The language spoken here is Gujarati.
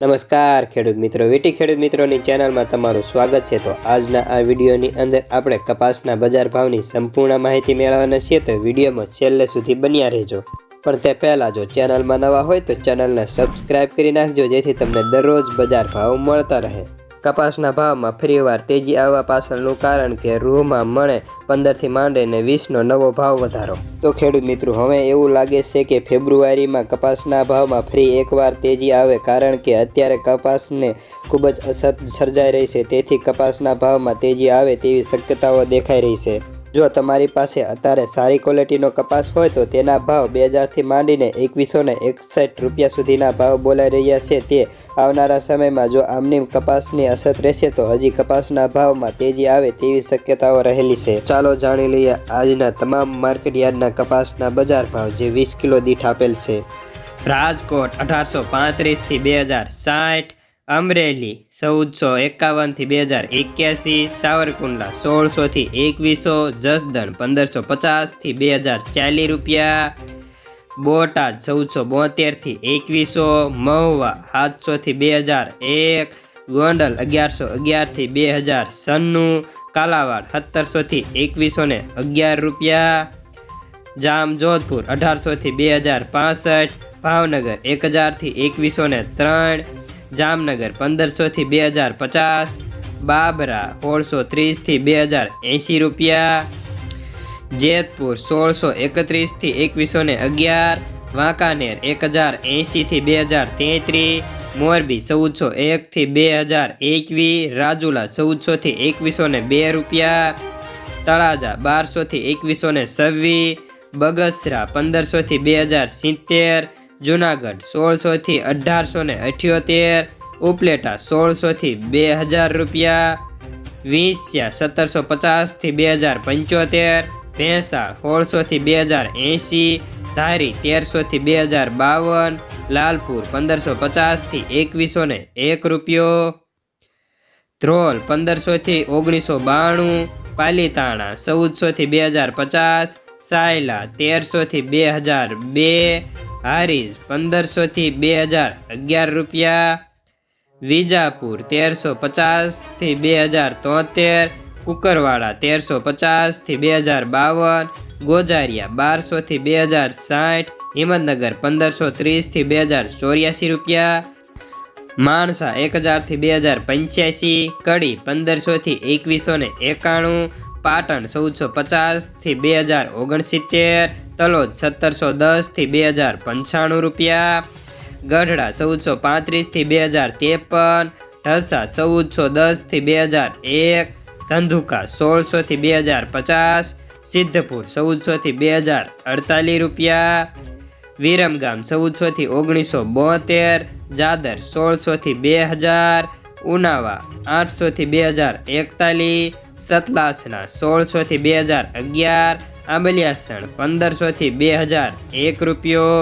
નમસ્કાર, ખેડૂત મિત્રો. વીટી ખેડૂત મિત્રોની ચેનલમાં તમારું સ્વાગત છે. તો આજના આ વિડીયોની અંદર આપણે કપાસના બજાર ભાવની સંપૂર્ણ માહિતી મેળવવાના છીએ. તો વિડીયોમાં છેલ્લે સુધી બન્યા રહેજો. પણ તે પહેલાં જો ચેનલમાં નવા હોય તો ચેનલને સબસ્ક્રાઇબ કરી નાખજો, જેથી તમને દરરોજ બજાર ભાવ મળતા રહે. કપાસના ભાવમાં ફરીવાર તેજી આવવા પાછળનું કારણ કે રૂહમાં મણે પંદરથી માંડીને વીસનો નવો ભાવ વધારો. તો ખેડૂત મિત્રો, હવે એવું લાગે છે કે ફેબ્રુઆરીમાં કપાસના ભાવમાં ફરી એકવાર તેજી આવે કારણ કે અત્યારે કપાસને ખૂબ જ અસર સર્જાઈ રહી છે. તેથી કપાસના ભાવમાં તેજી આવે તેવી શક્યતાઓ દેખાઈ રહી છે. જો તમારી પાસે અત્યારે સારી ક્વોલિટીનો કપાસ હોય તો તેના ભાવ બે હજારથી માંડીને એકવીસો ને એકસઠ રૂપિયા સુધીના ભાવ બોલાઈ રહ્યા છે તે આવનારા સમયમાં જો આમની કપાસની અસર રહેશે તો હજી કપાસના ભાવમાં તેજી આવે તેવી શક્યતાઓ રહેલી છે. ચાલો જાણી લઈએ આજના તમામ માર્કેટ યાર્ડના કપાસના બજાર ભાવ જે વીસ કિલો દીઠ આપેલ છે. રાજકોટ અઢારસો પાંત્રીસથી બે હજાર સાઠ અમરેલી ચૌદસો એકાવનથી બે હજાર એક્યાસી, સાવરકુંડલા સોળસોથી એકવીસો, જસદણ પંદરસો પચાસથી બે હજાર ચાલીસ રૂપિયા. બોટાદ ચૌદસો બોતેરથી એકવીસો, મહુવા સાતસોથી બે હજાર એક, ગોંડલ અગિયારસો અગિયારથી બે હજાર સન્નું કાલાવાડ સત્તરસોથી એકવીસો ને અગિયાર રૂપિયા. જામ જોધપુર અઢારસોથી બે હજાર પાસઠ, ભાવનગર એક હજારથી એકવીસો ને ત્રણ જામનગર પંદરસોથી બે હજાર પચાસ, બાબરા સોળસો ત્રીસથી બે હજાર એંશી રૂપિયા, જેતપુર સોળસો એકત્રીસથી એકવીસો ને અગિયાર, વાંકાનેર એક હજાર એંશીથી બે હજાર તેત્રીસ મોરબી ચૌદસો એકથી બે હજાર એકવીસ રાજુલા ચૌદસોથી એકવીસો ને બે રૂપિયા, તળાજા બારસોથી એકવીસો ને છવ્વીસ બગસરા પંદરસોથી બે હજાર સિત્તેર જુનાગઢ સોળસોથી અઢારસો ને અઠ્યોતેર, ઉપલેટા સોળસોથી બે હજાર રૂપિયા, વીસ્યા સત્તરસો પચાસથી બે હજાર પંચોતેર, ભેંસાળ સોળસોથી બે હજાર એંશી, ધારી તેરસોથી બે હજાર બાવન, લાલપુર પંદરસો પચાસથી એકવીસો ને એક રૂપિયો, ધ્રોલ પંદરસોથી ઓગણીસો બાણું, પાલીતાણા ચૌદસોથી બે હજાર પચાસ, સાયલા તેરસોથી બે હજાર બે હારીજ પંદરસોથી બે હજાર અગિયાર રૂપિયા. વિજાપુર તેરસો પચાસથી બે હજાર તોતેર. કુકરવાડા તેરસો પચાસથી બે હજાર બાવન. ગોજારિયા બારસોથી બે હજાર સાઠ. હિંમતનગર પંદરસો ત્રીસથી બે હજાર ચોર્યાસી રૂપિયા. માણસા એક હજારથી બે હજાર પંચ્યાસી. કડી પંદરસોથી એકવીસો ને એકાણું. પાટણ ચૌદસો પચાસથી બે હજાર ઓગણસિત્તેર, તલોદ સત્તરસો દસથી બે હજાર પંચાણું રૂપિયા, ગઢડા ચૌદસો પાંત્રીસથી બે હજાર ત્રેપન, ઢસા ચૌદસો દસથી બે હજાર એક, ધંધુકા સોળસોથી બે હજાર પચાસ, સિદ્ધપુર ચૌદસોથી બે હજાર અડતાલીસ રૂપિયા, વિરમગામ ચૌદસોથી ઓગણીસો બોતેર, જાદર સોળસોથી બે હજાર, ઉનાવા આઠસોથી બે હજાર એકતાલીસ સતલાસના સોળસોથી બે હજાર અગિયાર આંબલિયાસણ પંદરસોથી બે હજાર એક રૂપિયો.